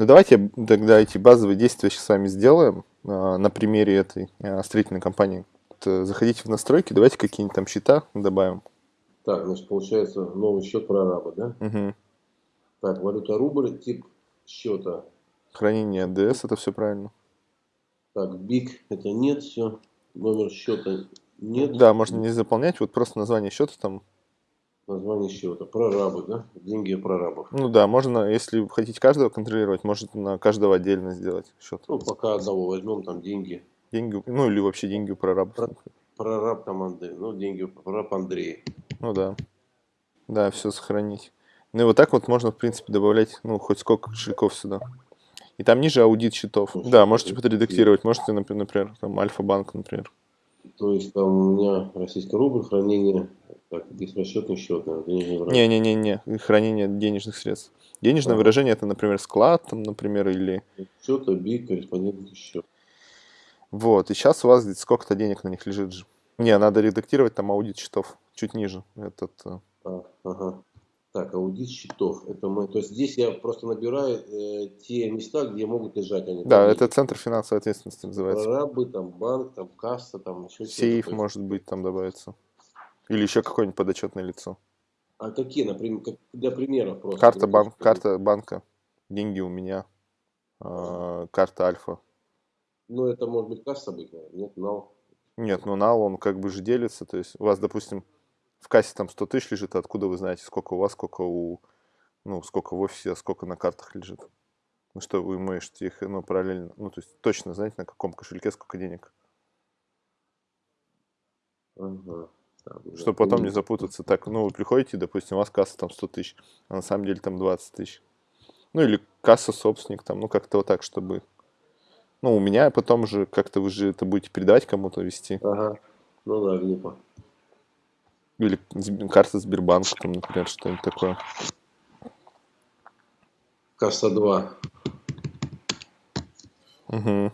Ну давайте тогда эти базовые действия сейчас с вами сделаем а, на примере этой а, строительной компании. Вот, заходите в настройки, давайте какие-нибудь там счета добавим. Так, значит, получается новый счет прораба, да? Угу. Так, валюта рубль, тип счета. Хранение ДС, это все правильно. Так, биг, это нет, все. Номер счета нет. Да, можно не заполнять, вот просто название счета там. Название счета. Прорабы, да? Деньги прорабов. Ну да, можно, если хотите каждого контролировать, можете на каждого отдельно сделать счет. Ну, пока одного возьмем, там деньги. Деньги, ну или вообще деньги у прорабов. Про, прораб там Андрей, ну деньги прораб Андрей. Ну да. Да, все сохранить. Ну и вот так вот можно, в принципе, добавлять, ну, хоть сколько кошельков сюда. И там ниже аудит счетов. Ну, да, можете подредактировать. Можете, например, там Альфа-банк, например. То есть там у меня российский рубль, хранение, так, здесь расчетный счет, Не-не-не-не, хранение денежных средств. Денежное а. выражение это, например, склад, там, например, или... Счет, БИК, корреспондентный счет. Вот, и сейчас у вас сколько-то денег на них лежит же. Не, надо редактировать там аудит счетов чуть ниже. Этот... Э. А, ага. Так, аудит счетов. Это мы, то есть здесь я просто набираю э, те места, где могут лежать они. Да, это центр финансовой ответственности называется. Прорабы, там банк, там касса, там еще Сейф может быть там добавится. Или еще какое-нибудь подотчетное лицо. А какие, например, как, для примеров просто? Карта, банк, карта банка, деньги у меня, э, карта Альфа. Ну, это может быть касса быть, наверное, нет, нал. Нет, ну нал, он как бы же делится, то есть у вас, допустим, в кассе там 100 тысяч лежит, откуда вы знаете, сколько у вас, сколько у, ну, сколько в офисе, а сколько на картах лежит? Ну, что вы можете их, ну, параллельно, ну, то есть точно знаете, на каком кошельке сколько денег. Ага. Чтобы потом не запутаться. Так, ну, вы приходите, допустим, у вас касса там 100 тысяч, а на самом деле там 20 тысяч. Ну, или касса собственник, там, ну, как-то вот так, чтобы... Ну, у меня потом же как-то вы же это будете передавать кому-то вести. Ага. Ну да, глупо. Или карта Сбербанка, там, например, что-нибудь такое. Касса 2. Угу.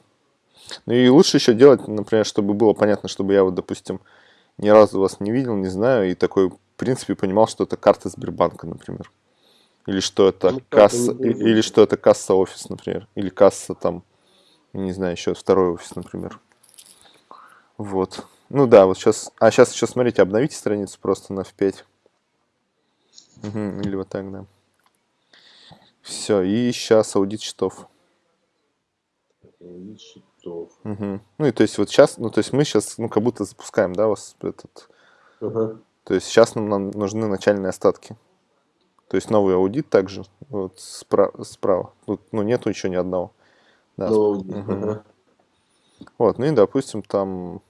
Ну и лучше еще делать, например, чтобы было понятно, чтобы я вот, допустим, ни разу вас не видел, не знаю, и такой, в принципе, понимал, что это карта Сбербанка, например. Или что это ну, касса, или что это касса офис, например. Или касса там, не знаю, еще второй офис, например. Вот. Ну да, вот сейчас. А сейчас еще смотрите, обновите страницу просто на F5. Угу, или вот так, да. Все, и сейчас аудит счетов. Аудит счетов. Угу. Ну и то есть вот сейчас, ну то есть мы сейчас, ну как будто запускаем, да, вас этот. Угу. То есть сейчас нам, нам нужны начальные остатки. То есть новый аудит также, вот справа. справа. Тут, ну нету еще ни одного. Да. Новый аудит. Угу. Угу. Вот, ну и допустим там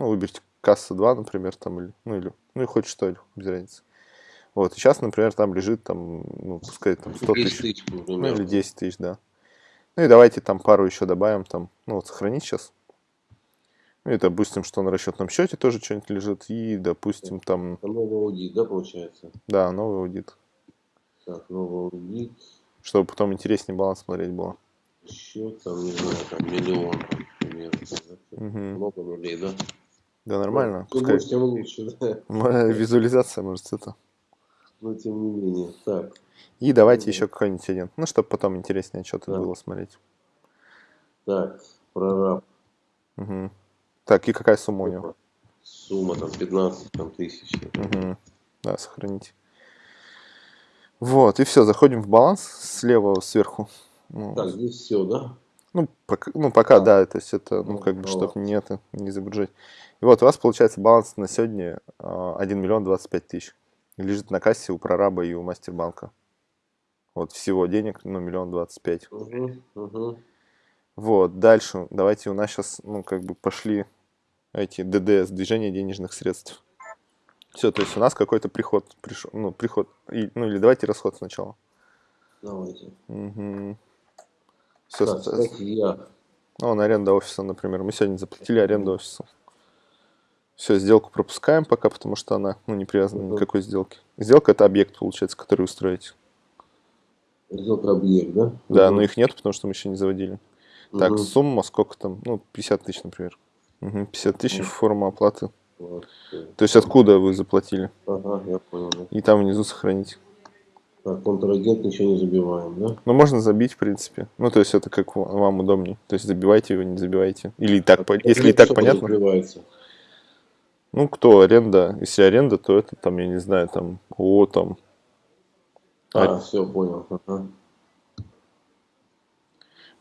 ну, выберите касса 2, например, там, или, ну, или, ну, и хоть что, без разницы. Вот, и сейчас, например, там лежит, там, ну, пускай там 100 тысяч, тысяч ну, или 10 тысяч, да. Ну, и давайте там пару еще добавим, там, ну, вот, сохранить сейчас. Ну, и допустим, что на расчетном счете тоже что-нибудь лежит, и, допустим, там... Новый аудит, да, получается? Да, новый аудит. Так, новый аудит. Чтобы потом интереснее баланс смотреть было. Счет, там, не знаю, там, миллион, там, примерно. Угу. Много нулей, да? Да, нормально. Ну, Пускай... тем лучше, да. Моя визуализация, может, это. Но тем не менее. Так. И давайте еще какой-нибудь один. Ну, чтобы потом интереснее что-то да. было смотреть. Так, прораб. Угу. Так, и какая сумма у него? Сумма там 15 там, тысяч. Угу. Да, сохраните. Вот, и все, заходим в баланс слева сверху. Ну, так, здесь все, да? Ну, пока, ну, пока а. да, то есть это, ну, как бы, чтобы не это, не загружать. И вот у вас получается баланс на сегодня 1 а, миллион 25 тысяч. Лежит на кассе у прораба и у мастербанка. Вот всего денег, ну, миллион двадцать пять. Угу, угу. Вот, дальше, давайте у нас сейчас, ну, как бы пошли эти ДДС, движение денежных средств. Все, то есть у нас какой-то приход пришел, ну, приход, и, ну, или давайте расход сначала. Давайте. Угу. Все, так, кстати, я... Ну, на аренда офиса, например. Мы сегодня заплатили аренду офиса. Все, сделку пропускаем пока, потому что она ну, не привязана ни к какой сделке. Сделка – это объект, получается, который вы строите. Сделка объект, да? Да, угу. но их нет, потому что мы еще не заводили. Угу. Так, сумма сколько там? Ну, 50 тысяч, например. Угу, 50 тысяч угу. форма оплаты. Вот. То есть откуда вы заплатили? Ага, я понял. Да. И там внизу сохранить. Так, контрагент ничего не забиваем, да? Ну, можно забить, в принципе. Ну, то есть это как ва- вам удобнее. То есть забивайте его, не забивайте. Или и так, по- если и так понятно. подразумевается? Ну, кто аренда, если аренда, то это там, я не знаю, там, о, там, А, все, понял. Ага.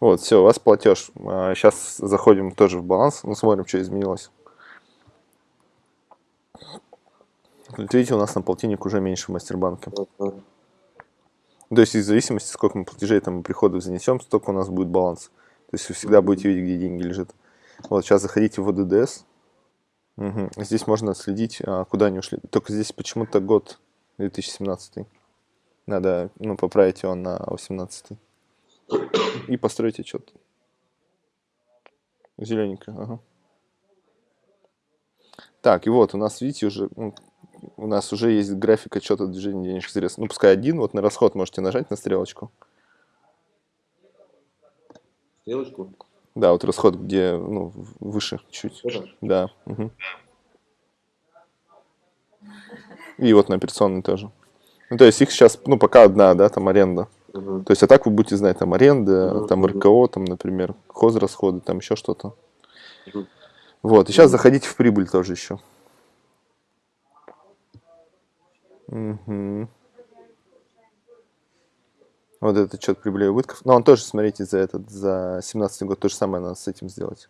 вот, все, у вас платеж. Сейчас заходим тоже в баланс, ну, смотрим, что изменилось. Вот видите, у нас на полтинник уже меньше в мастербанке. Ага. То есть, в зависимости, сколько мы платежей там приходов занесем, столько у нас будет баланс. То есть, вы всегда будете видеть, где деньги лежат. Вот, сейчас заходите в ОДДС. Мгм. Здесь можно следить, а, куда они ушли. Только здесь почему-то год 2017. Надо, ну, поправить его на 18. И построить отчет. Зелененько, ага. Так, и вот, у нас, видите, уже, ну, у нас уже есть график отчета движения денежных средств. Ну, пускай один, вот на расход можете нажать на стрелочку. Стрелочку? Да, вот расход, где, ну, выше чуть. Это? Да. мгм. И вот на операционный тоже. Ну, то есть их сейчас, ну, пока одна, да, там аренда. Мгм. То есть, а так вы будете знать, там аренда, Мгм, там. РКО, там, например, хозрасходы, там еще что-то. Мгм. Вот, и сейчас заходите в прибыль тоже еще. Мгм. Вот этот отчет прибыли и убытков. Но он тоже, смотрите, за этот, за 17 год то же самое надо с этим сделать.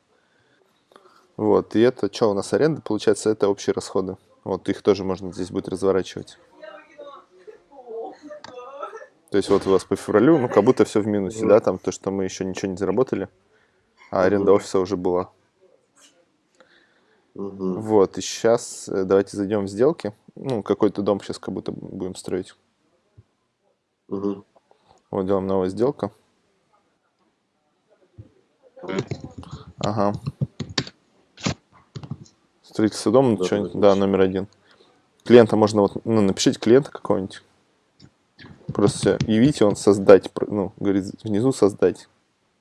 Вот, и это, что у нас аренда, получается, это общие расходы. Вот, их тоже можно здесь будет разворачивать. То есть вот у вас по февралю, ну, как будто все в минусе, да, там то, что мы еще ничего не заработали, а аренда офиса уже была. Мгм. Вот, и сейчас давайте зайдем в сделки. Ну, какой-то дом сейчас как будто будем строить. Мгм. Вот, делаем новая сделка. Ага. Строительство дома, Да, что-нибудь, да, да, точно. номер один. Клиента можно вот, ну, напишите клиента какого-нибудь. Просто явите, он создать, ну, говорит, внизу создать.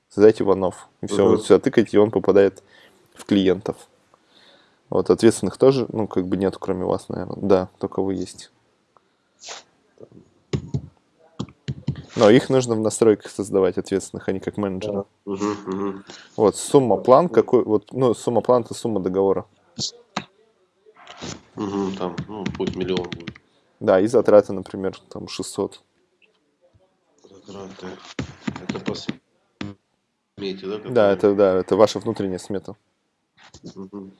Создать Иванов. И все, Мгм. вот сюда тыкаете, и он попадает в клиентов. Вот, ответственных тоже, ну, как бы нет, кроме вас, наверное. Да, только вы есть. Но их нужно в настройках создавать ответственных, а не как менеджера. Да. Мгм. Вот, сумма план какой, вот, ну, сумма план это сумма договора. Мгм, Там, ну, пусть миллион будет. Да, и затраты, например, там 600. Затраты. Это по смете, да? Да, это, да, это ваша внутренняя смета. Мгм.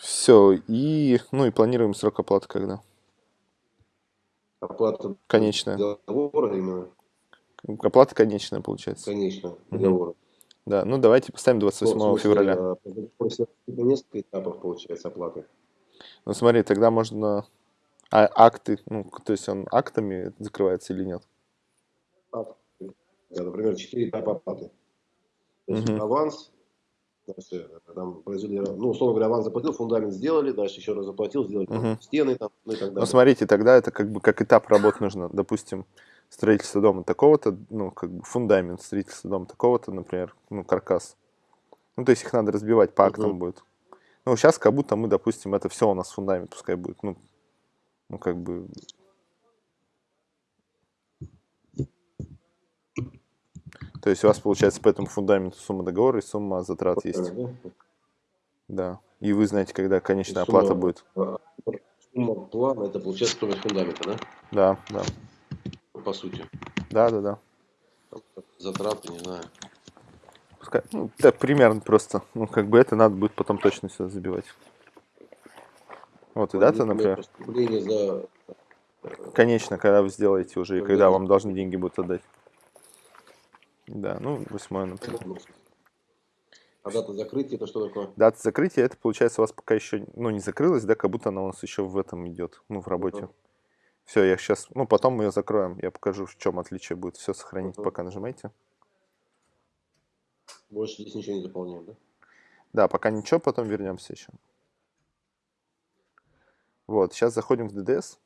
Все, и, ну, и планируем срок оплаты когда. Оплата Конечная. договора именно, Оплата конечная, получается. конечно, Мгм. договора. Да, ну давайте поставим Ну, 28 в смысле, февраля. а, После несколько этапов получается оплаты. Ну смотри, тогда можно... А акты, ну, то есть он актами закрывается или нет? Да, например, 4 этапа оплаты. То есть Мгм. аванс, дальше, э, там, произвели, ну, условно говоря, аванс заплатил, фундамент сделали, дальше еще раз заплатил, сделали там Мгм. стены, там, ну и так Ну далее. смотрите, тогда это как бы как этап работ нужно. Допустим, строительство дома такого-то, ну, как бы фундамент, строительство дома такого-то, например, ну, каркас. Ну, то есть их надо разбивать по актам Мгм. будет. Ну, сейчас как будто мы, допустим, это все у нас фундамент, пускай будет, ну, ну, как бы... То есть у вас получается по этому фундаменту сумма договора и сумма затрат есть. Правильно, да? Да. И вы знаете, когда конечная Сумма- оплата будет. А, Сумма плана, это получается стоимость фундамента, да? Да, да. По сути. Да, да, да. Затраты, не знаю. Пускай, ну, да, примерно просто. Ну, как бы это надо будет потом точно сюда забивать. Вот, и дата, например, за конечно, когда вы сделаете уже, и Когда когда вы- вам должны деньги будут отдать. Да, ну, восьмое, например. А дата закрытия это что такое? Дата закрытия, это получается у вас пока еще, ну, не закрылась, да, как будто она у нас еще в этом идет, ну, в работе. Мгм. Все, я сейчас, ну, потом мы ее закроем, я покажу, в чем отличие будет. Все сохранить, Мгм. пока нажимайте. Больше здесь ничего не заполняем, да? Да, пока ничего, потом вернемся еще. Вот, сейчас заходим в DDS.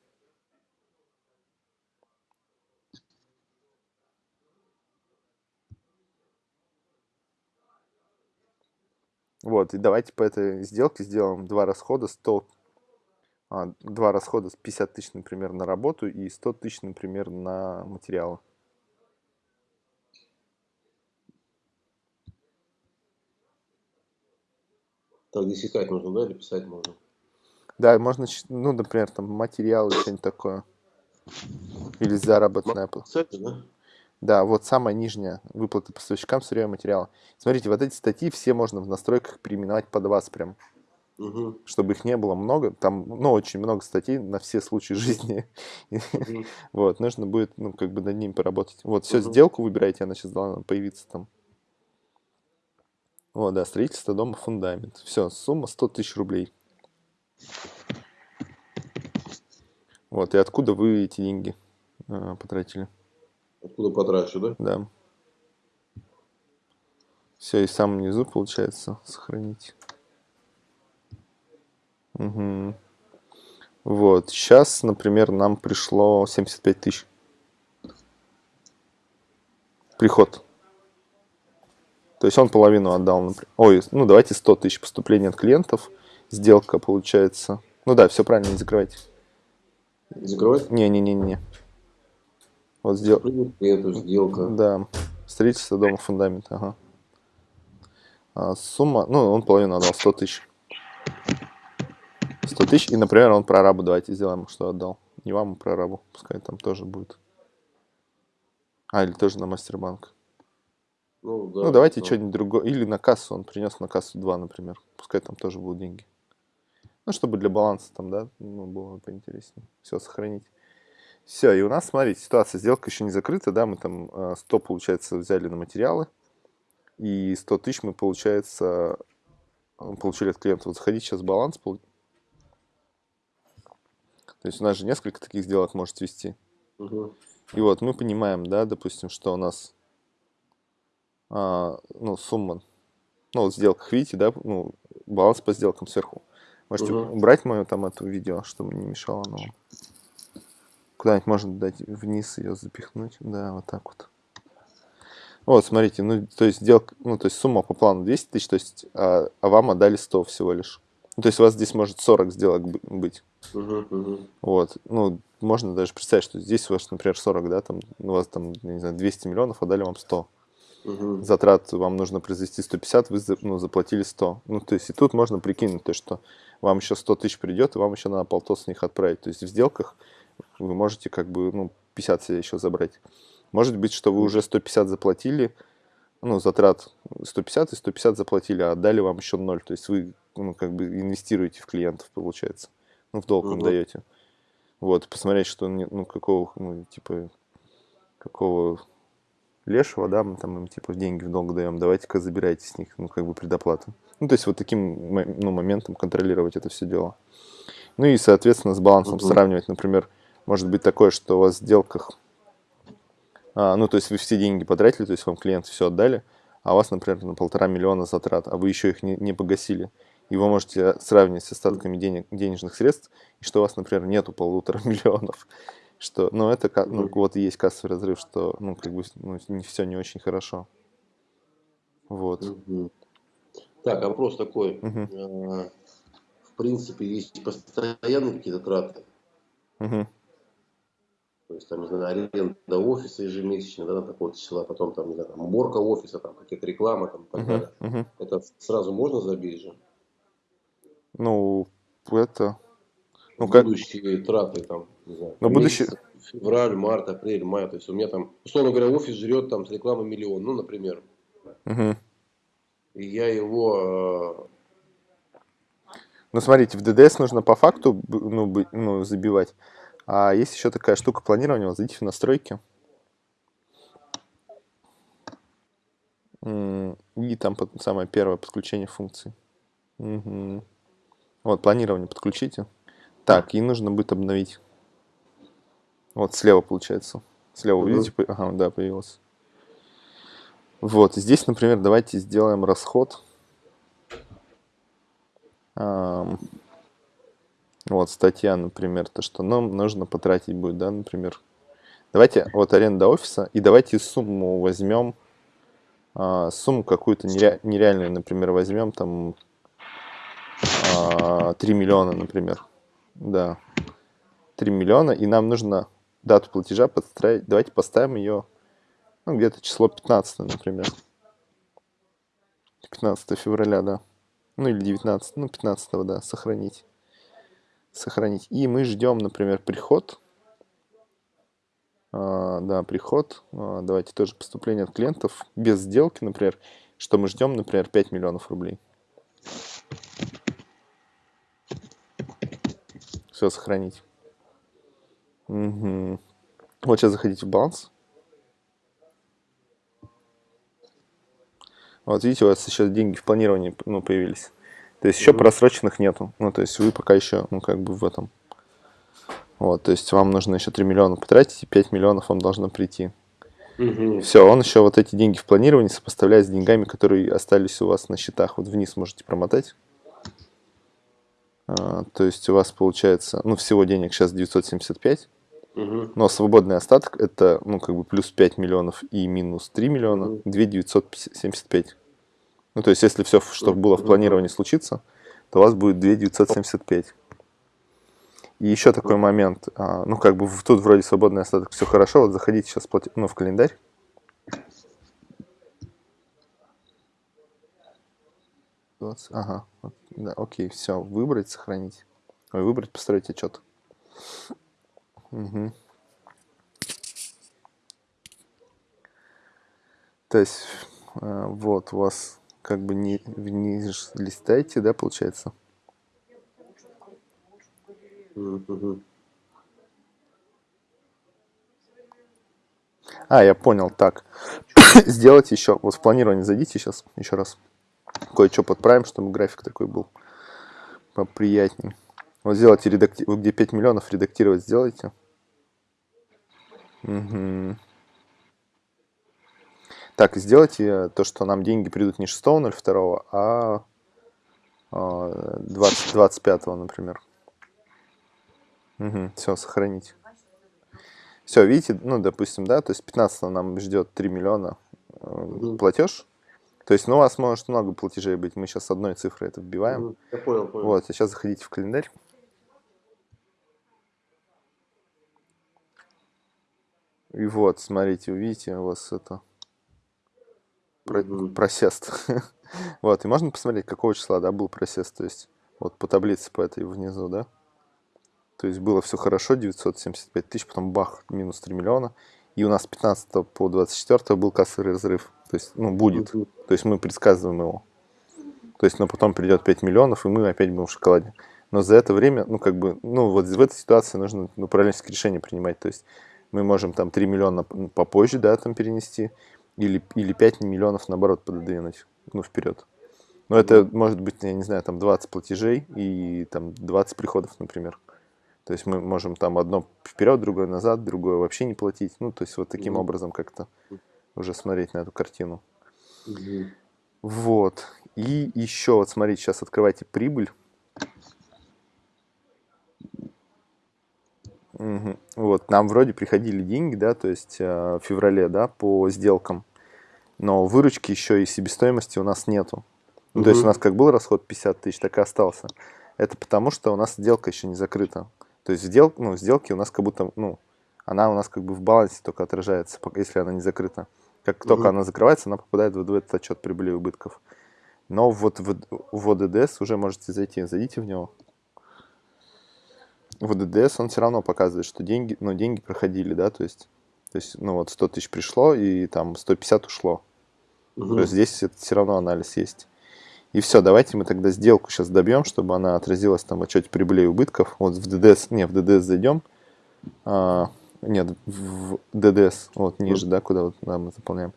Вот, и давайте по этой сделке сделаем два расхода 100, а, два расхода, 50 тысяч, например, на работу и 100 тысяч, например, на материалы. Так, здесь искать нужно, да, или писать можно? Да, можно, ну, например, там материалы, что-нибудь такое. Или заработная плата. Да? Да, вот самая нижняя выплата поставщикам и материала. Смотрите, вот эти статьи все можно в настройках переименовать под вас прям, Угу. чтобы их не было много. Там, ну, очень много статей на все случаи жизни. Мгм. Вот, нужно будет, ну, как бы над ними поработать. Вот, все, Мгм. сделку выбирайте, она сейчас должна появиться там. Вот, да, строительство дома, фундамент. Все, сумма 100 тысяч рублей. Вот, и откуда вы эти деньги э, потратили? Откуда потрачу, да? Да. Все, и в самом низу получается сохранить. Мгм. Вот, сейчас, например, нам пришло 75 тысяч. Приход. То есть он половину отдал, например. Ой, ну давайте 100 тысяч поступления от клиентов. Сделка получается. Ну да, все правильно, не закрывайте. Закрывать? Не-не-не-не. Вот сдел... Клиенту сделка. Да, строительство дома, фундамент, ага. А, сумма, ну, он половину отдал, 100 тысяч. 100 тысяч, и, например, он прорабу давайте сделаем, что отдал. Не вам, а прорабу, пускай там тоже будет. А, или тоже на мастербанк. Ну, да, ну, давайте да. что-нибудь другое. Или на кассу, он принес на кассу 2, например. Пускай там тоже будут деньги. Ну, чтобы для баланса там, да, ну, было поинтереснее. Все, сохранить. Все, и у нас, смотрите, ситуация, сделка еще не закрыта, да, мы там э, 100, получается, взяли на материалы, и 100 тысяч мы, получается, э, получили от клиента. Вот заходите сейчас в баланс. То есть у нас же несколько таких сделок может вести. Мгм. И вот мы понимаем, да, допустим, что у нас, а, ну, сумма, ну, вот в сделках, видите, да, ну, баланс по сделкам сверху. Можете Мгм. убрать мою там эту видео, чтобы не мешало оно вам. Куда-нибудь можно дать вниз ее запихнуть. Да, вот так вот. Вот, смотрите, ну, то есть сделка, ну, то есть сумма по плану 200 тысяч, то есть, а, а вам отдали 100 всего лишь. Ну, то есть у вас здесь может 40 сделок бы- быть. Вот, ну, можно даже представить, что здесь у вас, например, 40, да, там, у вас там, не знаю, 200 миллионов, а дали вам 100. Мгм. Затрат вам нужно произвести 150, вы ну, заплатили 100. Ну, то есть и тут можно прикинуть то, что вам еще 100 тысяч придет, и вам еще надо полтос с них отправить. То есть в сделках вы можете как бы, ну, 50 себе еще забрать. Может быть, что вы уже 150 заплатили, ну, затрат 150 и 150 заплатили, а отдали вам еще 0. То есть вы, ну, как бы инвестируете в клиентов, получается. Ну, в долг им Мгм. даете. Вот, посмотреть, что, ну, какого, ну, типа, какого лешего, да, мы там им, типа, деньги в долг даем, давайте-ка забирайте с них, ну, как бы предоплату. Ну, то есть вот таким, ну, моментом контролировать это все дело. Ну и, соответственно, с балансом Мгм. сравнивать, например, может быть такое, что у вас в сделках, а, ну, то есть вы все деньги потратили, то есть вам клиенты все отдали, а у вас, например, на полтора миллиона затрат, а вы еще их не, не погасили. И вы можете сравнить с остатками денег, денежных средств, и что у вас, например, нету полутора миллионов. Что, ну, это ну, вот и есть кассовый разрыв, что, ну, как бы, ну, не все не очень хорошо. Вот. Так, вопрос такой. А, В принципе, есть постоянные какие-то траты. Мгм. То есть, там, не знаю, аренда офиса ежемесячно, да, такого числа, потом, там, не знаю, там, уборка офиса, там, какие-то реклама, там, и так далее. Мгм. Это сразу можно забить же? Ну, это... Ну, как... Будущие траты, там, не знаю, Ну, будущие- месяц, февраль, март, апрель, май. То есть, у меня там, условно говоря, офис жрет там с рекламы миллион, ну, например. Мгм. И я его, Ну, смотрите, в ДДС нужно по факту ну, ну, забивать. А есть еще такая штука планирования. Вот зайдите в настройки. И там самое первое подключение функций. Мгм. Вот, планирование подключите. Так, и нужно будет обновить. Вот, слева получается. Слева, Мгм. видите? Ага, да, появилось. Вот, здесь, например, давайте сделаем расход. Ам, Вот, статья, например, то, что нам нужно потратить будет, да, например. Давайте, вот аренда офиса, и давайте сумму возьмем, а, сумму какую-то нере- нереальную, например, возьмем, там, а, 3 миллиона, например. да, 3 миллиона, и нам нужно дату платежа подстраивать. Давайте поставим ее, ну, где-то число 15, например. 15 февраля, да. Ну, или 19, ну, 15, да, сохранить. Сохранить. И мы ждем, например, приход. А, да, приход. А, давайте тоже поступление от клиентов без сделки, например. Что мы ждем, например, 5 миллионов рублей. Все, сохранить. Угу. Вот сейчас заходите в баланс. Вот видите, у вас еще деньги в планировании ну, появились. То есть еще mm -hmm. просроченных нету. Ну, то есть вы пока еще, ну, как бы в этом. Вот, то есть вам нужно еще 3 миллиона потратить, и 5 миллионов вам должно прийти. Mm -hmm. Все, он еще вот эти деньги в планировании сопоставляет с деньгами, которые остались у вас на счетах. Вот вниз можете промотать. А, то есть у вас получается, ну, всего денег сейчас 975. Угу. Но свободный остаток это, ну, как бы плюс 5 миллионов и минус 3 миллиона, угу. 2 975. Ну, то есть, если все, что было в планировании, случится, то у вас будет 2 975. И еще такой момент, а, ну, как бы тут вроде свободный остаток, все хорошо, вот заходите сейчас ну, в календарь. Ага, да, окей, все, выбрать, сохранить. Ой, выбрать, построить отчет. Угу. То есть, э, вот, у вас как бы не вниз листаете, да, получается? А, я понял, так. Сделайте еще, вот в планирование зайдите сейчас, еще раз. Кое-что подправим, чтобы график такой был поприятней. Вот сделайте, редакти... где 5 миллионов редактировать сделайте. Угу. Так, сделайте то, что нам деньги придут не 6.02, а 20, 25, например. Угу, все, сохранить. Все, видите, ну, допустим, да, то есть 15 нам ждет 3 миллиона угу. платеж. То есть, ну, у вас может много платежей быть. Мы сейчас одной цифрой это вбиваем. Я понял, понял. Вот, а сейчас заходите в календарь. И вот, смотрите, увидите, у вас это просест. вот, и можно посмотреть, какого числа, да, был просест, то есть вот по таблице по этой внизу, да. То есть было все хорошо, 975 тысяч, потом бах, минус 3 миллиона. И у нас 15 по 24 был кассовый разрыв. То есть, ну, будет. То есть мы предсказываем его. То есть, но потом придет 5 миллионов, и мы опять будем в шоколаде. Но за это время, ну, как бы, ну, вот в этой ситуации нужно ну, управленческие решения принимать. То есть мы можем там 3 миллиона попозже, да, там перенести, или, или 5 миллионов, наоборот, пододвинуть, ну, вперед. Но это может быть, я не знаю, там 20 платежей и там 20 приходов, например. То есть мы можем там одно вперед, другое назад, другое вообще не платить. Ну, то есть вот таким mm -hmm. образом как-то уже смотреть на эту картину. Mm -hmm. Вот. И еще, вот смотрите, сейчас открывайте прибыль. Угу. Вот, нам вроде приходили деньги, да, то есть э, в феврале, да, по сделкам, но выручки еще и себестоимости у нас нету. Ну, угу. То есть у нас как был расход 50 тысяч, так и остался. Это потому, что у нас сделка еще не закрыта. То есть сдел, ну, сделки у нас как будто, ну, она у нас как бы в балансе только отражается, если она не закрыта. Как угу. только она закрывается, она попадает в этот отчет прибыли и убытков. Но вот в, в ОДДС уже можете зайти, зайдите в него. В ДДС он все равно показывает, что деньги, ну, деньги проходили, да, то есть, то есть, ну, вот 100 тысяч пришло, и там 150 ушло. Угу. То есть здесь это все равно анализ есть. И все, давайте мы тогда сделку сейчас добьем, чтобы она отразилась там в отчете прибыли и убытков. Вот в ДДС, не, в ДДС зайдем. А, нет, в ДДС, вот ниже, да, куда вот да, мы заполняем.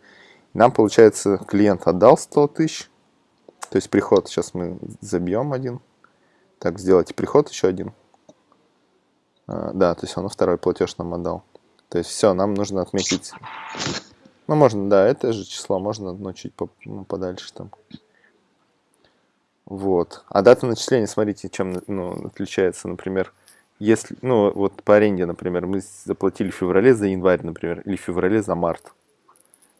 Нам, получается, клиент отдал 100 тысяч. То есть приход, сейчас мы забьем один. Так, сделайте приход еще один. А, да, то есть он второй платеж нам отдал. То есть все, нам нужно отметить... Ну, можно, да, это же число, можно одно чуть по, ну, подальше там. Вот. А дата начисления, смотрите, чем ну, отличается, например, если, ну, вот по аренде, например, мы заплатили в феврале за январь, например, или в феврале за март.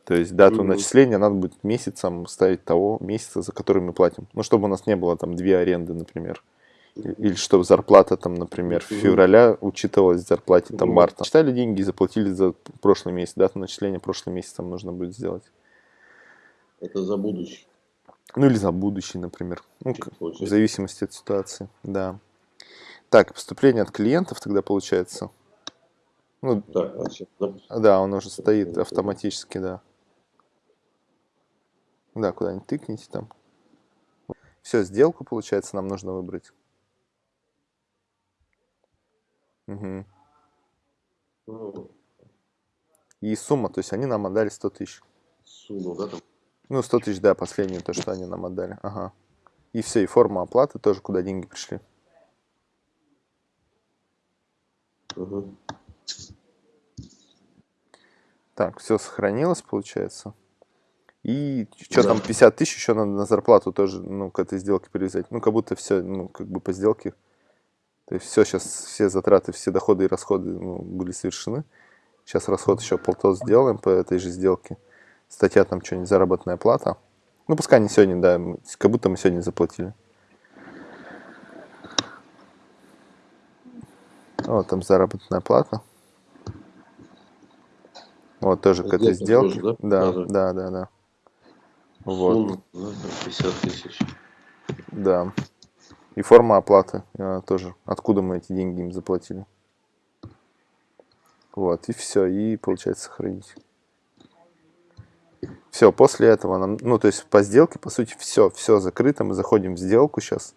То есть дату mm -hmm. начисления надо будет месяцем ставить того месяца, за который мы платим. Ну, чтобы у нас не было там две аренды, например Или чтобы зарплата там, например, в февраля учитывалась в зарплате там марта. Считали деньги и заплатили за прошлый месяц, дату начисления прошлый месяц там нужно будет сделать. Это за будущее. Ну или за будущий, например. Ну, в зависимости от ситуации, да. Так, поступление от клиентов тогда получается. Ну, так, а да, он уже стоит автоматически, да. Да, куда-нибудь тыкните там. Все, сделку, получается, нам нужно выбрать. Угу. И сумма, то есть они нам отдали 100 тысяч. Сумма, да, там? Ну, 100 тысяч, да, последнюю, то, что они нам отдали. Ага. И все, и форма оплаты тоже, куда деньги пришли. Угу. Так, все сохранилось, получается. И что да. там, 50 тысяч еще надо на зарплату тоже, ну, к этой сделке привязать. Ну, как будто все, ну, как бы по сделке. То есть все сейчас, все затраты, все доходы и расходы ну, были совершены. Сейчас расход еще полтос сделаем по этой же сделке статья там что-нибудь, заработная плата. Ну, пускай не сегодня, да, как будто мы сегодня заплатили. Вот там заработная плата. Вот тоже к этой сделке. Тоже, да? Да, да, да, да. Вот. 50 тысяч. Да. И форма оплаты а, тоже. Откуда мы эти деньги им заплатили. Вот, и все. И получается сохранить. Все, после этого нам, ну, то есть по сделке, по сути, все, все закрыто. Мы заходим в сделку сейчас,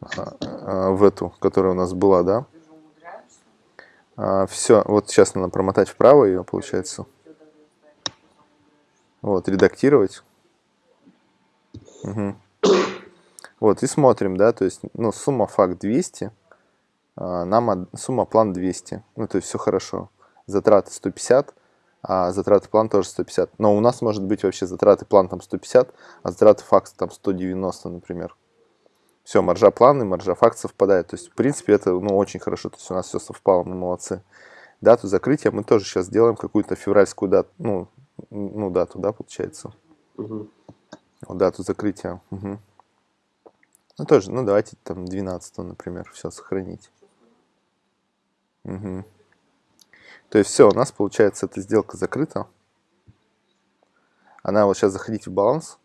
а, в эту, которая у нас была, да. А, все, вот сейчас надо промотать вправо ее, получается. Вот, редактировать. Угу. Вот, и смотрим, да, то есть, ну, сумма факт 200, а, нам сумма план 200, ну, то есть все хорошо. Затраты 150, а затраты план тоже 150. Но у нас может быть вообще затраты план там 150, а затраты факс там 190, например. Все, маржа плана и маржа факт совпадает. То есть, в принципе, это ну, очень хорошо. То есть, у нас все совпало, мы молодцы. Дату закрытия мы тоже сейчас делаем какую-то февральскую дату. Ну, ну дату, да, получается. Угу. Дату закрытия. Угу. Ну, тоже, ну, давайте там 12, например, все сохранить. Угу. То есть все, у нас получается эта сделка закрыта. Она вот сейчас заходите в баланс.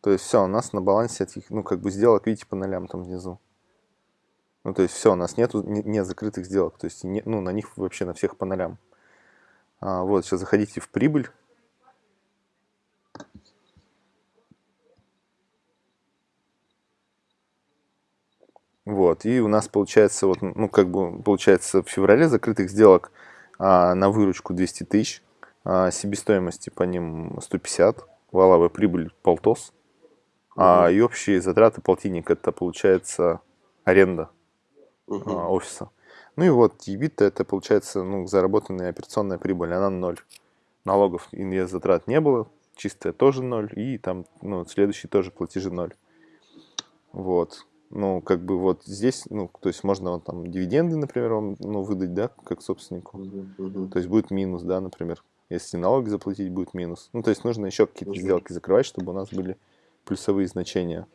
То есть все, у нас на балансе этих, ну как бы сделок, видите, по нолям там внизу. Ну то есть все, у нас нету не, не закрытых сделок, то есть не, ну на них вообще на всех по нолям. А, вот, сейчас заходите в прибыль. Вот, и у нас получается, вот, ну, как бы, получается, в феврале закрытых сделок а, на выручку 200 тысяч, а, себестоимости по ним 150, валовая прибыль полтос, угу. а, и общие затраты полтинник, это получается аренда угу. а, офиса. Ну и вот, EBIT это получается, ну, заработанная операционная прибыль, она ноль. Налогов и затрат не было, чистая тоже ноль, и там, ну, следующий тоже платежи ноль. Вот ну, как бы вот здесь, ну, то есть можно вот, там дивиденды, например, вам, ну, выдать, да, как собственнику. Uh -huh. То есть будет минус, да, например. Если налоги заплатить, будет минус. Ну, то есть нужно еще какие-то -huh. сделки закрывать, чтобы у нас были плюсовые значения.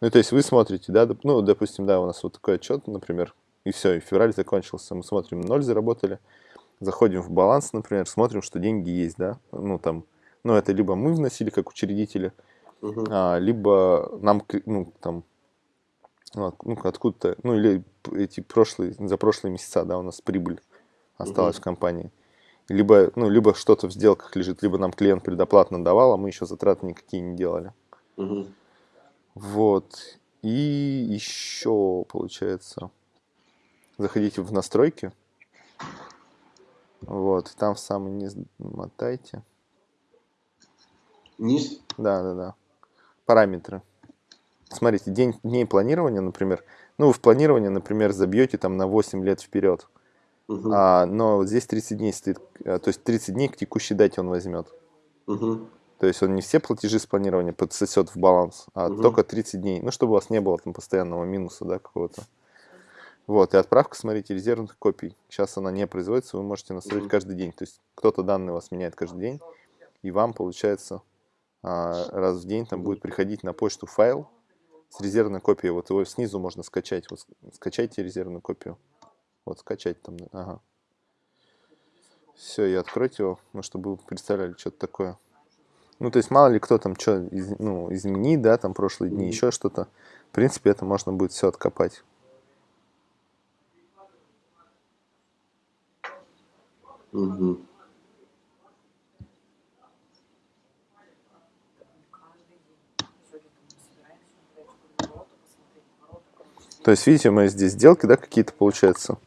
Ну, то есть вы смотрите, да, ну, допустим, да, у нас вот такой отчет, например, и все, и февраль закончился, мы смотрим, ноль заработали, заходим в баланс, например, смотрим, что деньги есть, да, ну, там, ну, это либо мы вносили как учредители, uh -huh. а, либо нам, ну, там, ну, ну откуда-то, ну или эти прошлые, за прошлые месяца, да, у нас прибыль осталась угу. в компании. Либо, ну, либо что-то в сделках лежит, либо нам клиент предоплатно давал, а мы еще затраты никакие не делали. Угу. Вот. И еще, получается, заходите в настройки. Вот, там в самый низ мотайте. Низ? Да, да, да. Параметры смотрите, день, дней планирования, например, ну, вы в планирование, например, забьете там на 8 лет вперед, угу. а, но здесь 30 дней стоит, а, то есть 30 дней к текущей дате он возьмет. Угу. То есть он не все платежи с планирования подсосет в баланс, а угу. только 30 дней, ну, чтобы у вас не было там постоянного минуса, да, какого-то. Вот, и отправка, смотрите, резервных копий. Сейчас она не производится, вы можете настроить угу. каждый день. То есть кто-то данные у вас меняет каждый день, и вам, получается, а, раз в день там будет приходить на почту файл, с резервной копией. Вот его снизу можно скачать. Вот скачайте резервную копию. Вот скачать там. Ага. Все, и откройте его, ну, чтобы вы представляли, что-то такое. Ну, то есть, мало ли кто там что из, ну, изменит, да, там прошлые дни, mm -hmm. еще что-то. В принципе, это можно будет все откопать. Угу. То есть, видите, мы здесь сделки, да, какие-то, получается,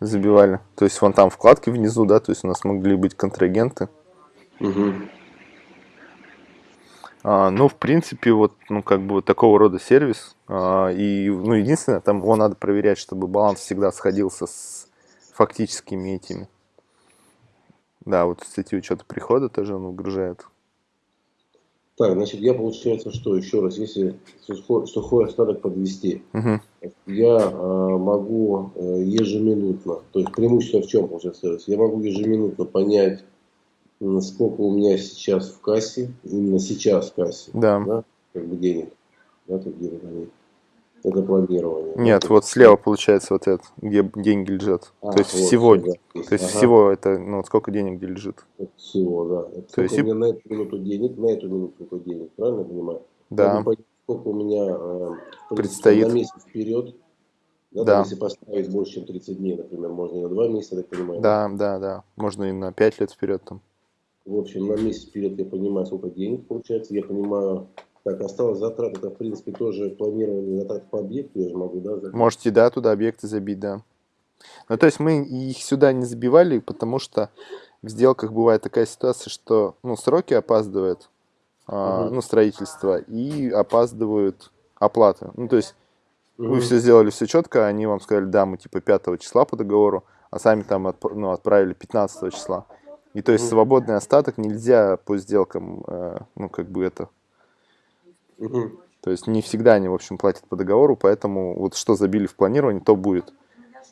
забивали. То есть, вон там вкладки внизу, да, то есть у нас могли быть контрагенты. Угу. А, ну, в принципе, вот, ну, как бы вот такого рода сервис. А, и, ну, единственное, там его надо проверять, чтобы баланс всегда сходился с фактическими этими. Да, вот статью учета прихода тоже он выгружает. Так, значит, я получается, что еще раз, если сухой, сухой остаток подвести, угу. я э, могу э, ежеминутно, то есть преимущество в чем получается, я могу ежеминутно понять, сколько у меня сейчас в кассе, именно сейчас в кассе, да. Да, как бы денег, да, тут где они это планирование. Нет, это... вот слева получается вот это, где деньги лежат. А, то есть вот, всего, да, то есть ага. всего это, ну вот сколько денег где лежит. Всего, да. Это то есть у меня на эту минуту денег, на эту минуту сколько денег, правильно я понимаю? Да. Понять, сколько у меня э, предстоит на месяц вперед. Да, да. Если поставить больше, чем 30 дней, например, можно и на 2 месяца, так понимаю. Да, да, да. Можно и на 5 лет вперед там. В общем, на месяц вперед я понимаю, сколько денег получается. Я понимаю, так, осталось затрат, это в принципе тоже планирование затрат по объекту, я же могу, да? Забить? Можете, да, туда объекты забить, да. Ну, то есть мы их сюда не забивали, потому что в сделках бывает такая ситуация, что, ну, сроки опаздывают, угу. ну, строительство, и опаздывают оплаты. Ну, то есть угу. вы все сделали все четко, они вам сказали, да, мы типа 5 числа по договору, а сами там отп ну, отправили 15 числа. И то есть угу. свободный остаток нельзя по сделкам, э, ну, как бы это Угу. То есть не всегда они, в общем, платят по договору, поэтому вот что забили в планирование, то будет.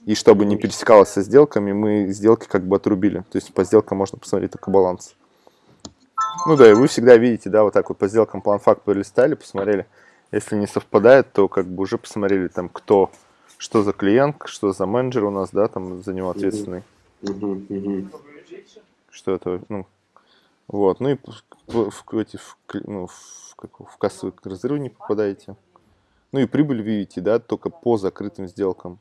И чтобы не пересекалось со сделками, мы сделки как бы отрубили. То есть по сделкам можно посмотреть только баланс. Ну да, и вы всегда видите, да, вот так вот по сделкам план факт полистали, посмотрели. Если не совпадает, то как бы уже посмотрели там, кто, что за клиент, что за менеджер у нас, да, там за него ответственный. Угу, угу. Что это, ну, вот, ну и в, в, эти, в, ну, в, как, в кассовый разрыв не попадаете. Ну и прибыль видите, да, только по закрытым сделкам.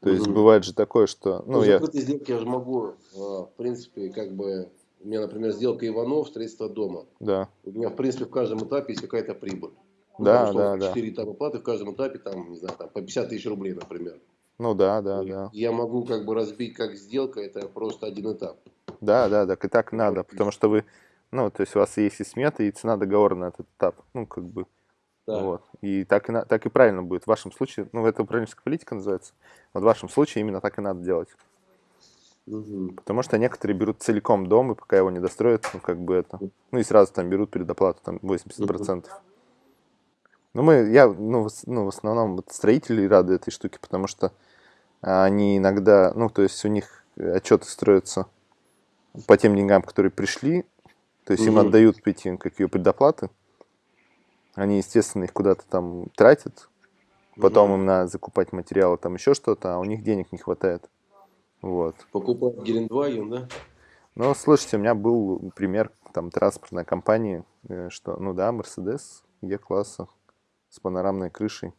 То есть угу. бывает же такое, что... Ну, по я... закрытой сделке я же могу, а, в принципе, как бы... У меня, например, сделка Иванов, строительство дома. Да. У меня, в принципе, в каждом этапе есть какая-то прибыль. Ну, да, да, да. 4 этапа платы, в каждом этапе, там, не знаю, там, по 50 тысяч рублей, например. Ну да, да, И да. Я могу как бы разбить как сделка, это просто один этап. Да, да, так и так надо, потому что вы ну, то есть у вас есть и смета, и цена договора на этот этап. Ну, как бы. Да. Вот. И так и, на, так и правильно будет. В вашем случае, ну, это управленческая политика называется. Вот в вашем случае именно так и надо делать. Угу. Потому что некоторые берут целиком дом, и пока его не достроят, ну, как бы это. Ну, и сразу там берут предоплату, там, 80%. Угу. Ну, мы, я, ну, в, ну, в основном вот строители рады этой штуке, потому что они иногда, ну, то есть у них отчеты строятся по тем деньгам, которые пришли, то есть угу. им отдают эти какие предоплаты. Они, естественно, их куда-то там тратят. Потом угу. им надо закупать материалы, там еще что-то, а у них денег не хватает. Вот. Покупать Гелендваген, да? Ну, слушайте, у меня был пример там транспортной компании, э, что, ну да, Мерседес Е-класса с панорамной крышей.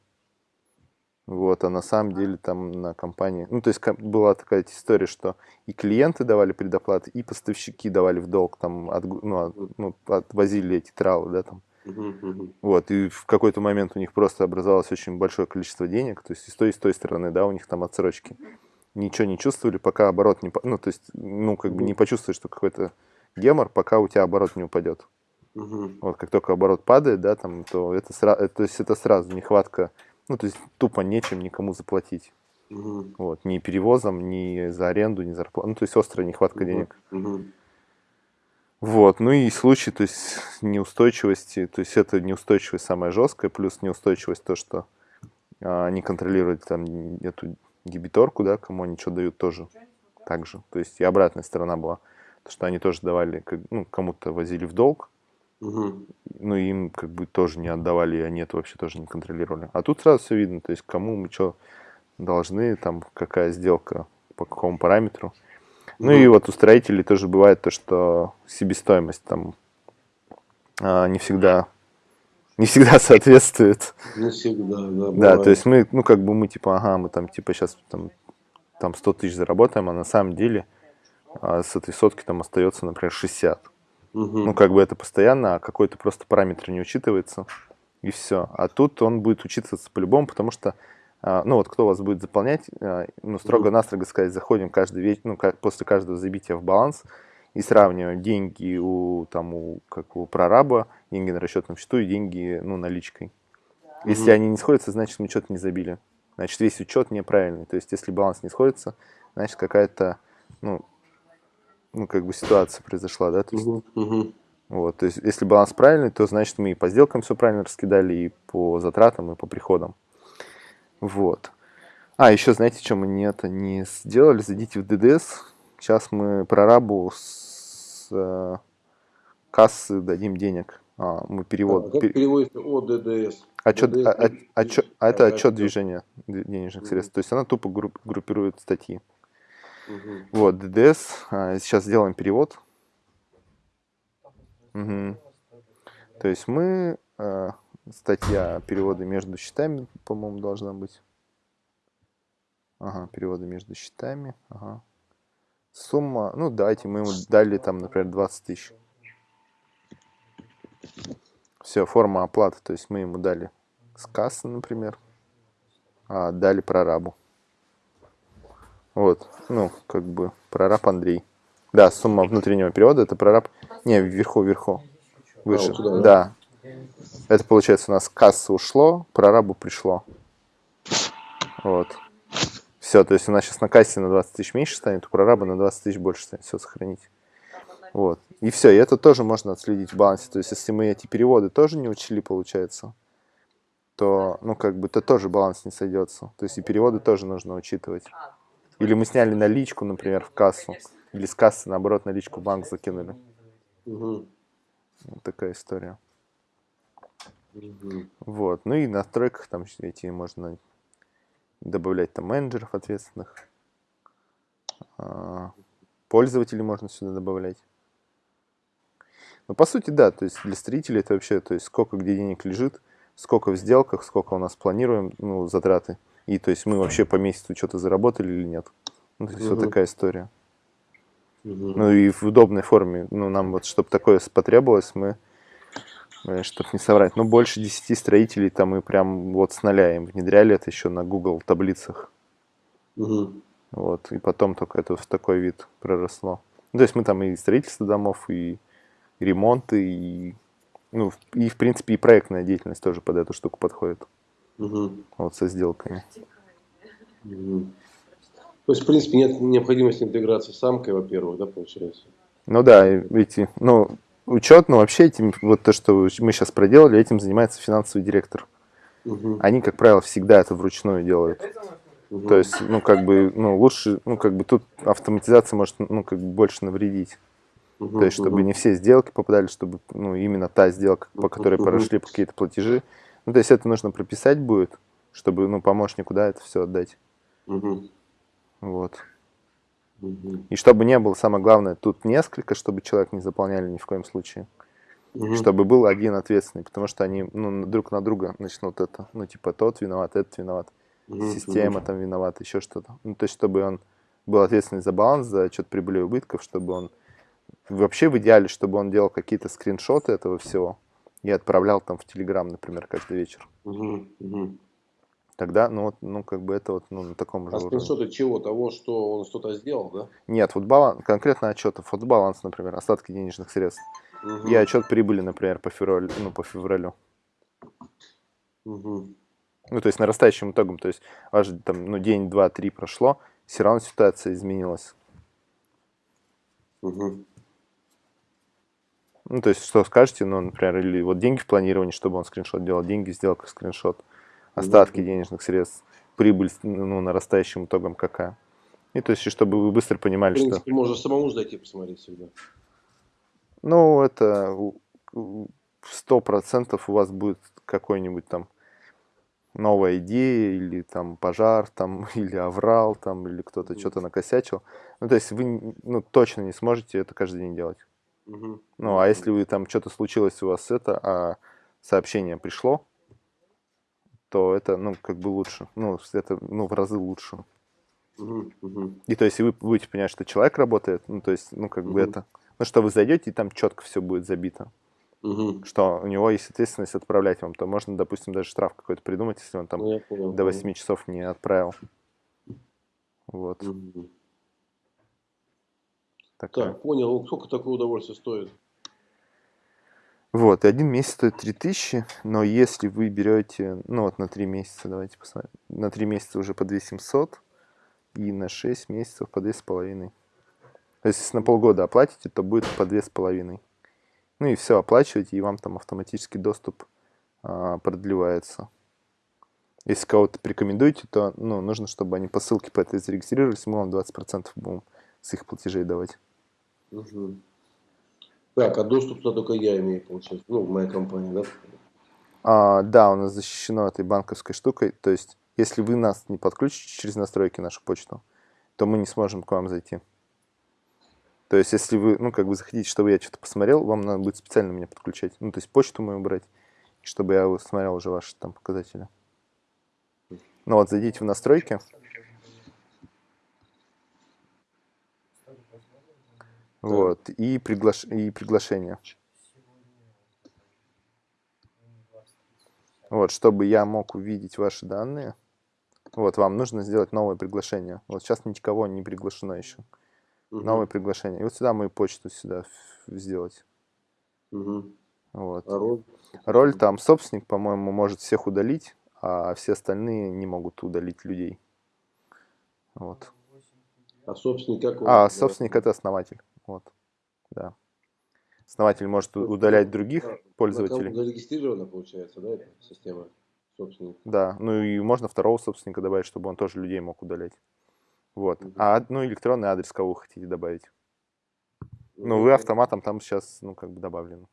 Вот, а на самом деле там на компании... Ну, то есть была такая история, что и клиенты давали предоплаты, и поставщики давали в долг, там, от, ну, от, ну, отвозили эти тралы, да, там. Вот, и в какой-то момент у них просто образовалось очень большое количество денег, то есть и с той, и с той стороны, да, у них там отсрочки. Ничего не чувствовали, пока оборот не... Ну, то есть, ну, как бы не почувствуешь, что какой-то гемор, пока у тебя оборот не упадет. Вот, как только оборот падает, да, там, то это, сразу, то есть это сразу нехватка ну, то есть тупо нечем никому заплатить. Угу. Вот, ни перевозом, ни за аренду, ни за зарплату. Ну, то есть острая нехватка угу. денег. Угу. Вот, ну и случай, то есть неустойчивости, то есть это неустойчивость самая жесткая, плюс неустойчивость то, что а, они контролируют там эту дебиторку, да, кому они что дают тоже так же. То есть и обратная сторона была, то, что они тоже давали, ну, кому-то возили в долг, Ну, им как бы тоже не отдавали, и они это вообще тоже не контролировали. А тут сразу все видно, то есть кому мы что должны, там какая сделка, по какому параметру. Ну и Мгм. вот у строителей тоже бывает то, что себестоимость там а, не всегда не всегда соответствует. Не всегда, да, Да, бывает. то есть мы, ну как бы мы типа, ага, мы там типа сейчас там, там 100 тысяч заработаем, а на самом деле а, с этой сотки там остается, например, 60. Ну, как бы это постоянно, а какой-то просто параметр не учитывается, и все. А тут он будет учитываться по-любому, потому что, а, ну, вот кто вас будет заполнять, а, ну, строго-настрого сказать, заходим каждый вечер, ну, как, после каждого забития в баланс и сравниваем деньги у, там, у, как у прораба, деньги на расчетном счету и деньги, ну, наличкой. Если они не сходятся, значит, мы что-то не забили. Значит, весь учет неправильный. То есть, если баланс не сходится, значит, какая-то, ну, ну, как бы ситуация произошла, да, то есть, Мгм. Мгм. вот, то есть, если баланс правильный, то значит мы и по сделкам все правильно раскидали, и по затратам, и по приходам. Вот. А, еще знаете, что мы не это не сделали? Зайдите в ДДС. Сейчас мы прорабу с э, кассы дадим денег. А, мы А перевод. как пер- переводится ОДДС? отчет, ДДС а, а- отчет- а это А, отчет движения денежных средств. То есть она тупо групп- группирует статьи. Мгм. Вот, ДДС. а, Сейчас сделаем перевод. Мгм. То есть мы, э, статья переводы между счетами, по-моему, должна быть. Ага, переводы между счетами. Ага. Сумма, ну давайте мы ему дали там, например, 20 тысяч. Все, форма оплаты, то есть мы ему дали с кассы, например, а дали прорабу. Вот, ну, как бы прораб Андрей. Да, сумма внутреннего перевода это прораб. Не, вверху, вверху. Выше. вот сюда, да. Это получается у нас с кассы ушло, прорабу пришло. Вот. Все, то есть у нас сейчас на кассе на 20 тысяч меньше станет, у прораба на 20 тысяч больше станет. Все, сохранить. Вот. И все, и это тоже можно отследить в балансе. То есть, если мы эти переводы тоже не учли, получается, то, ну, как бы, то тоже баланс не сойдется. То есть, и переводы тоже нужно учитывать. Или мы сняли наличку, например, в кассу. Или с кассы, наоборот, наличку в банк закинули. Мгм. Вот такая история. Мгм. Вот. Ну и на настройках там эти можно добавлять там менеджеров ответственных. А, Пользователей можно сюда добавлять. Ну, по сути, да, то есть для строителей это вообще, то есть сколько где денег лежит, сколько в сделках, сколько у нас планируем, ну, затраты. И то есть мы вообще по месяцу что-то заработали или нет. Ну, то есть вот Мгм. такая история. Мгм. Ну и в удобной форме. Ну, нам вот, чтобы такое потребовалось, мы, чтобы не соврать, ну, больше 10 строителей там мы прям вот с нуля им внедряли это еще на Google таблицах. Мгм. Вот, и потом только это в такой вид проросло. Ну, то есть мы там и строительство домов, и ремонты, и, ну, и, в принципе, и проектная деятельность тоже под эту штуку подходит. Мгм. Вот со сделками. Мгм. То есть, в принципе, нет необходимости интеграции с самкой, во-первых, да, получается? Ну да, эти, ну, учет, ну вообще этим, вот то, что мы сейчас проделали, этим занимается финансовый директор. Мгм. Они, как правило, всегда это вручную делают. Мгм. То есть, ну, как бы, ну, лучше, ну, как бы тут автоматизация может, ну, как бы больше навредить. Мгм. То есть, чтобы Мгм. не все сделки попадали, чтобы, ну, именно та сделка, по которой Мгм. прошли какие-то платежи. Ну, то есть, это нужно прописать будет, чтобы, ну, помощнику, да, это все отдать. Мгм. Вот. И чтобы не было, самое главное, тут несколько, чтобы человек не заполняли ни в коем случае. Мгм. Чтобы был один ответственный, потому что они, ну, друг на друга начнут это, ну, типа, тот виноват, этот виноват. Мгм. система там виновата, еще что-то. Ну, то есть, чтобы он был ответственный за баланс, за отчет прибыли и убытков, чтобы он вообще в идеале, чтобы он делал какие-то скриншоты этого всего и отправлял там в Телеграм, например, каждый вечер. Тогда, ну, вот, ну, как бы это вот, ну, на таком же А уровне. скриншоты чего? Того, что он что-то сделал, да? Нет, вот баланс, конкретно отчетов, вот баланс, например, остатки денежных средств. Мгм. И отчет прибыли, например, по февралю, ну, по февралю. Мгм. Ну, то есть нарастающим итогом, то есть аж там, ну, день, два, три прошло, все равно ситуация изменилась. Мгм. Ну, то есть, что скажете, ну, например, или вот деньги в планировании, чтобы он скриншот делал, деньги в сделках скриншот, остатки денежных средств, прибыль, ну, нарастающим итогом какая. И то есть, чтобы вы быстро В понимали, что, принципе, можно самому зайти посмотреть всегда. ну, это сто процентов у вас будет какой-нибудь там новая идея, или там пожар, там, или аврал, там, или кто-то mm что-то накосячил. Ну, то есть вы ну, точно не сможете это каждый день делать. Ну, а если вы там что-то случилось у вас это, а сообщение пришло, то это, ну, как бы лучше. Ну, это, ну, в разы лучше. И то есть вы будете понимать, что человек работает, ну, то есть, ну, как бы это, ну, что вы зайдете, и там четко все будет забито угу. что у него есть ответственность отправлять вам, то можно, допустим, даже штраф какой-то придумать, если он там ну, понял, до 8 понял. часов не отправил. Вот. Угу. Такая. Так, понял. Сколько такое удовольствие стоит? Вот, и один месяц стоит 3000, но если вы берете, ну вот на 3 месяца, давайте посмотрим, на 3 месяца уже по 2700, и на 6 месяцев по 2500. То есть, если на полгода оплатите, то будет по 2500. Ну и все, оплачиваете, и вам там автоматически доступ а, продлевается. Если кого-то порекомендуете, то ну, нужно, чтобы они по ссылке по этой зарегистрировались, мы вам 20% будем с их платежей давать. Угу. Так, а доступ туда только я имею, получается, ну, моя компания, да? А, да, у нас защищено этой банковской штукой, то есть, если вы нас не подключите через настройки нашу почту, то мы не сможем к вам зайти. То есть, если вы, ну, как бы захотите, чтобы я что-то посмотрел, вам надо будет специально меня подключать. Ну, то есть, почту мою брать, чтобы я смотрел уже ваши там показатели. Ну вот, зайдите в настройки. Вот, и, приглаш... и приглашение. Вот, чтобы я мог увидеть ваши данные, вот, вам нужно сделать новое приглашение. Вот сейчас никого не приглашено еще. Угу. Новое приглашение. И вот сюда мою почту сюда сделать. Угу. Вот. А роль? Роль там собственник, по-моему, может всех удалить, а все остальные не могут удалить людей. Вот. А собственник как? А, собственник это основатель. Вот. Да. Основатель может удалять других а, пользователей. Зарегистрирована, получается, да, эта система собственника? Да, ну и можно второго собственника добавить, чтобы он тоже людей мог удалять. Вот. А, ну, электронный адрес, кого вы хотите добавить. Ну, вы автоматом там сейчас, ну, как бы добавлены.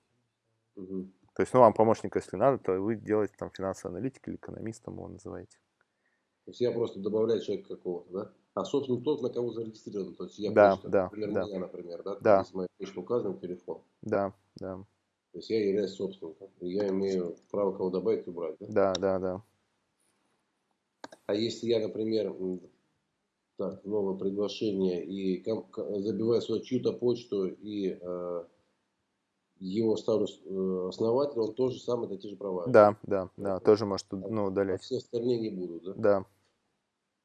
Угу. То есть, ну, вам помощника, если надо, то вы делаете там финансовый аналитик или экономистом его называете. То есть, я просто добавляю человека какого-то, да? А, собственно, тот, на кого зарегистрирован. То есть, я да, почта, да, например, да. меня, например, да? Да. Если моя почта указана, телефон. Да, да. То есть, я являюсь собственником. И я имею право кого добавить и убрать, да? Да, да, да. А если я, например, так, новое приглашение и забиваю свою чью-то почту и э, его ставлю э, основатель, он тоже сам это те же права. Да, да, да, тоже может ну, удалять. А все остальные не будут, да? Да.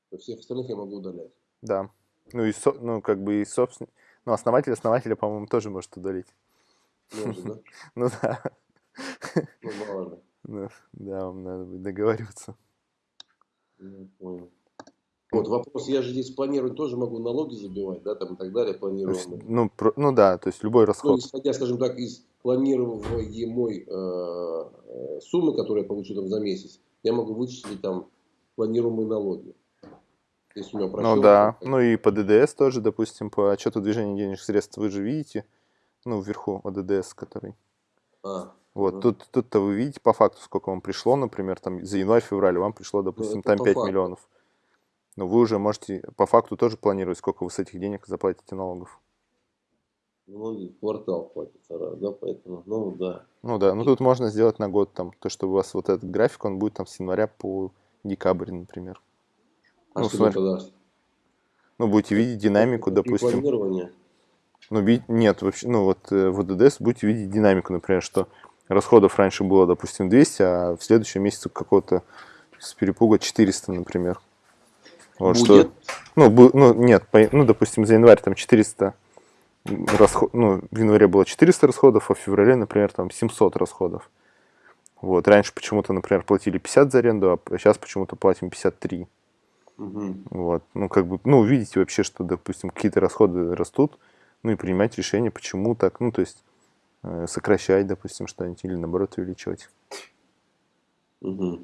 То всех остальных я могу удалять. Да. Ну и со, ну как бы и собственно, ну основатель основателя, по-моему, тоже может удалить. Может, да? Ну да. Ну ли. Ну, да, вам надо будет договариваться. Я понял. Вот вопрос, я же здесь планирую, тоже могу налоги забивать, да, там и так далее, планируемые. Ну, про, ну да, то есть любой ну, расход. Ну, исходя, скажем так, из планируемой э, э, суммы, которую я получу там за месяц, я могу вычислить там планируемые налоги. Если у меня ну да, ну и по ДДС тоже, допустим, по отчету движения денежных средств вы же видите, ну вверху ДДС, который. А, вот, угу. тут, тут-то вы видите по факту, сколько вам пришло, например, там за январь-февраль вам пришло, допустим, ну, там 5 факту. миллионов но вы уже можете по факту тоже планировать, сколько вы с этих денег заплатите налогов. Ну, квартал платится раз, да, поэтому, ну, да. Ну, да, ну, тут можно сделать на год, там, то, что у вас вот этот график, он будет там с января по декабрь, например. А ну, что смотри, это даст? Ну, будете видеть динамику, это допустим. Ну, нет, вообще, ну, вот э, в ОДДС будете видеть динамику, например, что расходов раньше было, допустим, 200, а в следующем месяце какого-то с перепуга 400, например. Вот, Будет? Что, ну, бу, ну, нет, по, ну, допустим, за январь там 400 расход, ну, в январе было 400 расходов, а в феврале, например, там 700 расходов. Вот, раньше почему-то, например, платили 50 за аренду, а сейчас почему-то платим 53. Угу. Вот, ну, как бы, ну, видите вообще, что, допустим, какие-то расходы растут, ну, и принимать решение, почему так, ну, то есть, э, сокращать, допустим, что-нибудь, или, наоборот, увеличивать. Угу.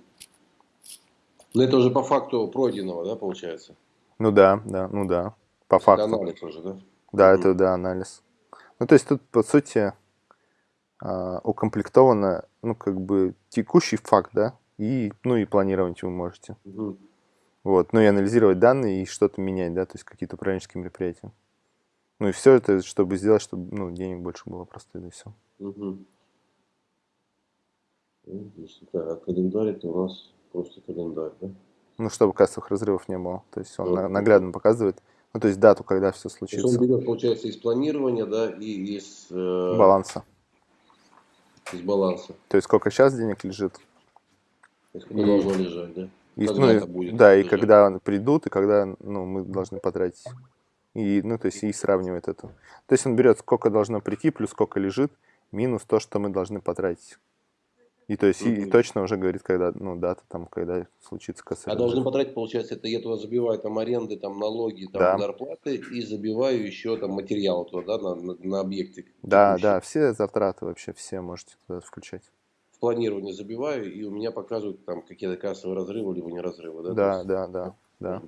Но это уже по факту пройденного, да, получается? Ну да, да, ну да, по факту. Это анализ уже, да? Да, mm. это, да, анализ. Ну, то есть тут, по сути, а, укомплектовано, ну, как бы текущий факт, да, и, ну, и планировать вы можете. Мгм. Вот, ну и анализировать данные и что-то менять, да, то есть какие-то управленческие мероприятия. Ну и все это, чтобы сделать, чтобы, ну, денег больше было просто, и все. Если так, а календарь это у нас просто календарь, да? Ну, чтобы кассовых разрывов не было. То есть он на- наглядно показывает, ну, то есть дату, когда все То есть случится, он берет, получается, из планирования, да, и из, э, баланса. из баланса. То есть сколько сейчас денег лежит, есть когда И- должно лежать, да? И, Когда ну, и- это будет да, и когда придут, и когда, ну, мы должны потратить. И, ну, то есть и сравнивает это. То есть он берет, сколько должно прийти, плюс сколько лежит, минус то, что мы должны потратить. И то есть и, и Мгм. точно уже говорит, когда, ну, дата там, когда случится А кассовый должны потратить, получается, это я туда забиваю там аренды, там налоги, там Да. зарплаты и забиваю еще там материал туда, да, на, на, на объекты. Да, да, все затраты вообще, все можете туда включать. Планирование забиваю, и у меня показывают там какие-то кассовые разрывы, либо не разрывы, да? Да, есть да, да, да.